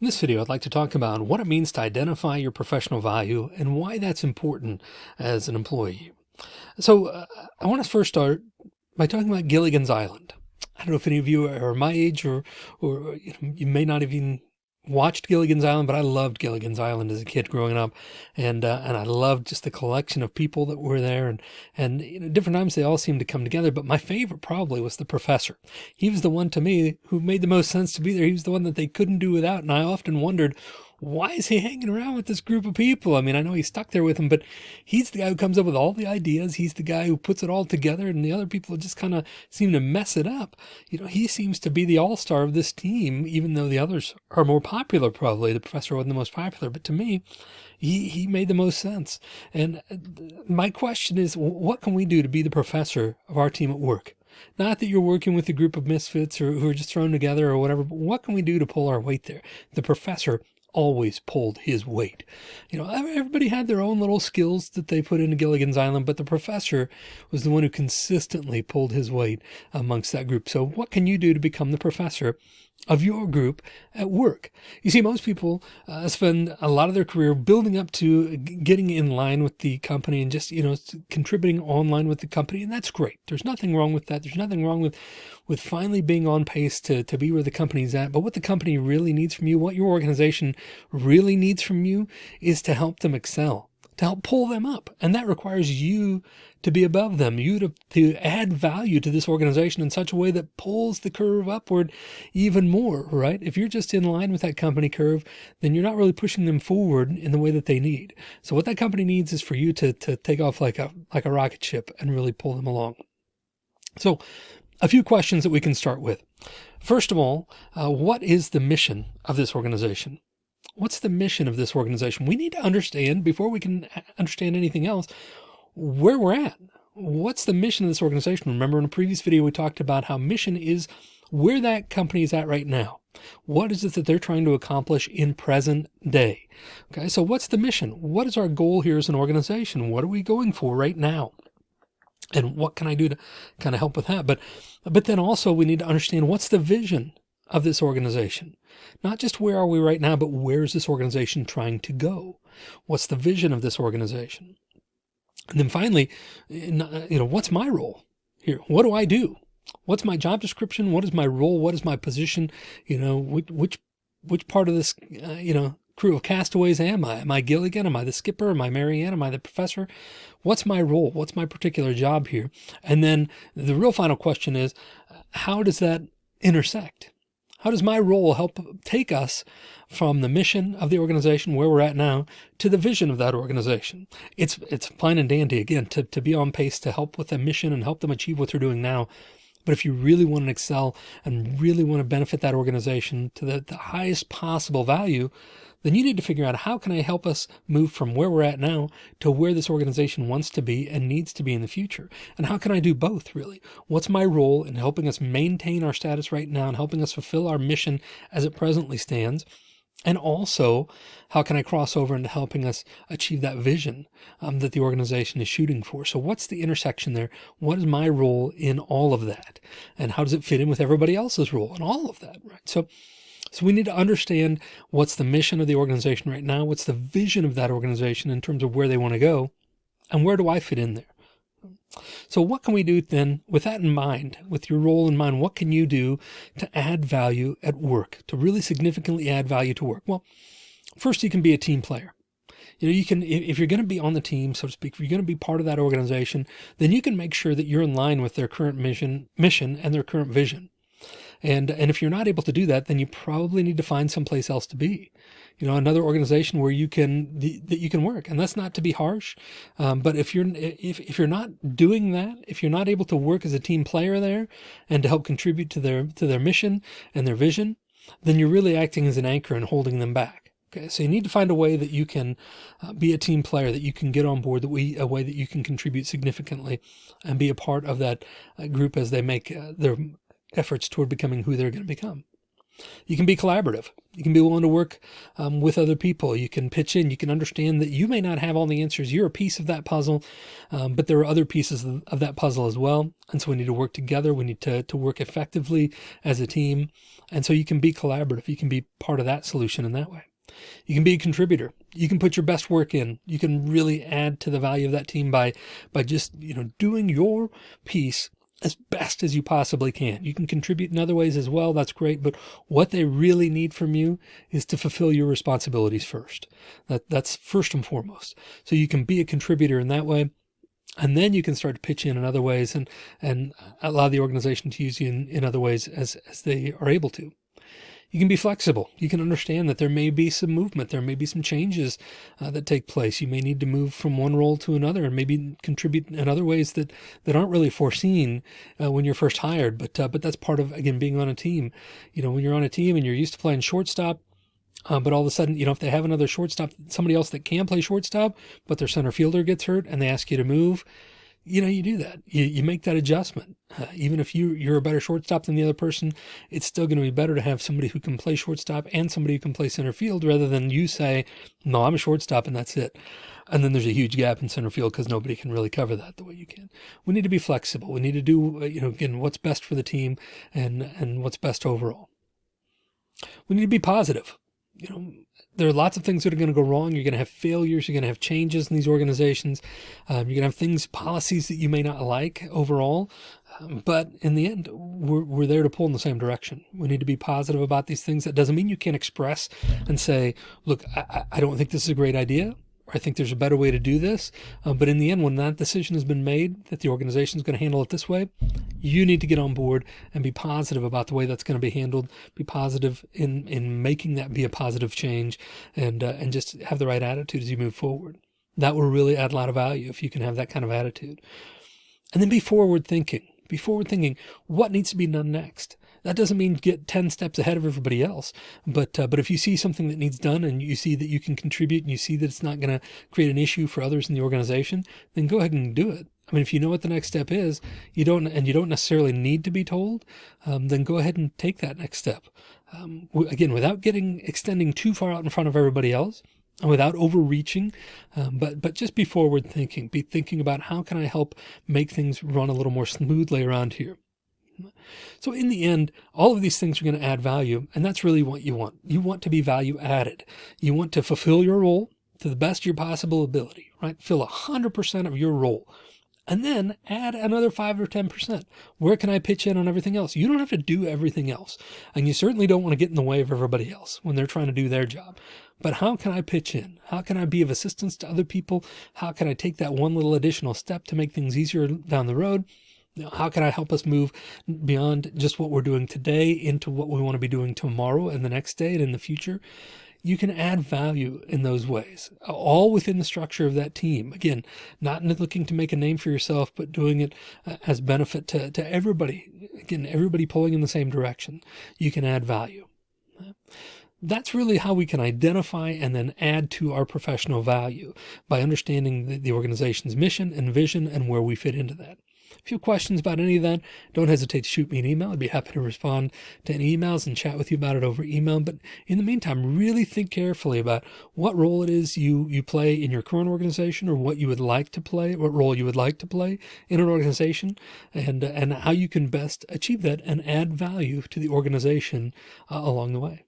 In this video, I'd like to talk about what it means to identify your professional value and why that's important as an employee. So uh, I want to first start by talking about Gilligan's Island. I don't know if any of you are my age or, or you, know, you may not even watched Gilligan's Island, but I loved Gilligan's Island as a kid growing up. And, uh, and I loved just the collection of people that were there and, and you know, different times they all seemed to come together. But my favorite probably was the professor. He was the one to me who made the most sense to be there. He was the one that they couldn't do without. And I often wondered, why is he hanging around with this group of people? I mean, I know he's stuck there with them, but he's the guy who comes up with all the ideas. He's the guy who puts it all together and the other people just kind of seem to mess it up. You know, he seems to be the all-star of this team, even though the others are more popular, probably. The professor wasn't the most popular, but to me, he, he made the most sense. And uh, my question is, what can we do to be the professor of our team at work? Not that you're working with a group of misfits or who are just thrown together or whatever, but what can we do to pull our weight there? The professor always pulled his weight. You know, everybody had their own little skills that they put into Gilligan's Island, but the professor was the one who consistently pulled his weight amongst that group. So what can you do to become the professor of your group at work. You see, most people uh, spend a lot of their career building up to getting in line with the company and just, you know, contributing online with the company. And that's great. There's nothing wrong with that. There's nothing wrong with, with finally being on pace to, to be where the company's at. But what the company really needs from you, what your organization really needs from you is to help them excel to help pull them up. And that requires you to be above them, you to, to add value to this organization in such a way that pulls the curve upward even more, right? If you're just in line with that company curve, then you're not really pushing them forward in the way that they need. So what that company needs is for you to, to take off like a, like a rocket ship and really pull them along. So a few questions that we can start with. First of all, uh, what is the mission of this organization? What's the mission of this organization? We need to understand before we can understand anything else, where we're at. What's the mission of this organization? Remember in a previous video, we talked about how mission is where that company is at right now. What is it that they're trying to accomplish in present day? Okay. So what's the mission? What is our goal here as an organization? What are we going for right now? And what can I do to kind of help with that? But, but then also we need to understand what's the vision of this organization. Not just where are we right now, but where is this organization trying to go? What's the vision of this organization? And then finally, you know, what's my role here? What do I do? What's my job description? What is my role? What is my position? You know, which, which, which part of this, uh, you know, crew of castaways am I? Am I Gilligan? Am I the skipper? Am I Mary Ann? Am I the professor? What's my role? What's my particular job here? And then the real final question is, how does that intersect? How does my role help take us from the mission of the organization where we're at now to the vision of that organization? It's, it's fine and dandy again to, to be on pace to help with the mission and help them achieve what they're doing now. But if you really want to excel and really want to benefit that organization to the, the highest possible value, then you need to figure out how can I help us move from where we're at now to where this organization wants to be and needs to be in the future. And how can I do both really? What's my role in helping us maintain our status right now and helping us fulfill our mission as it presently stands? And also, how can I cross over into helping us achieve that vision um, that the organization is shooting for? So what's the intersection there? What is my role in all of that? And how does it fit in with everybody else's role in all of that, right? So so we need to understand what's the mission of the organization right now, what's the vision of that organization in terms of where they want to go, and where do I fit in there? So what can we do then with that in mind, with your role in mind, what can you do to add value at work, to really significantly add value to work? Well, first you can be a team player. You know, you can, if you're going to be on the team, so to speak, if you're going to be part of that organization, then you can make sure that you're in line with their current mission, mission and their current vision. And, and if you're not able to do that, then you probably need to find someplace else to be, you know, another organization where you can, that you can work. And that's not to be harsh. Um, but if you're, if, if you're not doing that, if you're not able to work as a team player there and to help contribute to their, to their mission and their vision, then you're really acting as an anchor and holding them back. Okay, so you need to find a way that you can uh, be a team player, that you can get on board, that we a way that you can contribute significantly and be a part of that uh, group as they make uh, their efforts toward becoming who they're going to become. You can be collaborative. You can be willing to work um, with other people. You can pitch in. You can understand that you may not have all the answers. You're a piece of that puzzle, um, but there are other pieces of, of, that puzzle as well. And so we need to work together. We need to, to work effectively as a team. And so you can be collaborative. You can be part of that solution in that way. You can be a contributor. You can put your best work in. You can really add to the value of that team by, by just, you know, doing your piece as best as you possibly can. You can contribute in other ways as well. That's great. But what they really need from you is to fulfill your responsibilities first. That that's first and foremost. So you can be a contributor in that way. And then you can start to pitch in in other ways and, and allow the organization to use you in, in other ways as, as they are able to you can be flexible. You can understand that there may be some movement. There may be some changes uh, that take place. You may need to move from one role to another and maybe contribute in other ways that, that aren't really foreseen uh, when you're first hired. But, uh, but that's part of, again, being on a team. You know, when you're on a team and you're used to playing shortstop, uh, but all of a sudden, you know, if they have another shortstop, somebody else that can play shortstop, but their center fielder gets hurt and they ask you to move, you know, you do that. You, you make that adjustment. Uh, even if you, you're a better shortstop than the other person, it's still going to be better to have somebody who can play shortstop and somebody who can play center field rather than you say, no, I'm a shortstop and that's it. And then there's a huge gap in center field because nobody can really cover that the way you can. We need to be flexible. We need to do, uh, you know, again, what's best for the team and, and what's best overall. We need to be positive you know, there are lots of things that are going to go wrong. You're going to have failures. You're going to have changes in these organizations. Um, you're going to have things, policies that you may not like overall. Um, but in the end, we're, we're there to pull in the same direction. We need to be positive about these things. That doesn't mean you can't express and say, look, I, I don't think this is a great idea. I think there's a better way to do this. Uh, but in the end, when that decision has been made that the organization is going to handle it this way, you need to get on board and be positive about the way that's going to be handled. Be positive in in making that be a positive change, and uh, and just have the right attitude as you move forward. That will really add a lot of value if you can have that kind of attitude. And then be forward thinking. Be forward thinking. What needs to be done next? That doesn't mean get 10 steps ahead of everybody else. But, uh, but if you see something that needs done and you see that you can contribute and you see that it's not going to create an issue for others in the organization, then go ahead and do it. I mean, if you know what the next step is, you don't, and you don't necessarily need to be told, um, then go ahead and take that next step. Um, again, without getting, extending too far out in front of everybody else, and without overreaching, um, but but just be forward thinking. Be thinking about how can I help make things run a little more smoothly around here. So in the end, all of these things are going to add value. And that's really what you want. You want to be value added. You want to fulfill your role to the best of your possible ability, right? Fill a hundred percent of your role and then add another five or 10%. Where can I pitch in on everything else? You don't have to do everything else. And you certainly don't want to get in the way of everybody else when they're trying to do their job. But how can I pitch in? How can I be of assistance to other people? How can I take that one little additional step to make things easier down the road? How can I help us move beyond just what we're doing today into what we want to be doing tomorrow and the next day and in the future? You can add value in those ways, all within the structure of that team. Again, not looking to make a name for yourself, but doing it uh, as benefit to, to everybody. Again, everybody pulling in the same direction. You can add value. That's really how we can identify and then add to our professional value by understanding the, the organization's mission and vision and where we fit into that. If you have questions about any of that, don't hesitate to shoot me an email. I'd be happy to respond to any emails and chat with you about it over email. But in the meantime, really think carefully about what role it is you, you play in your current organization or what you would like to play, what role you would like to play in an organization and, and how you can best achieve that and add value to the organization uh, along the way.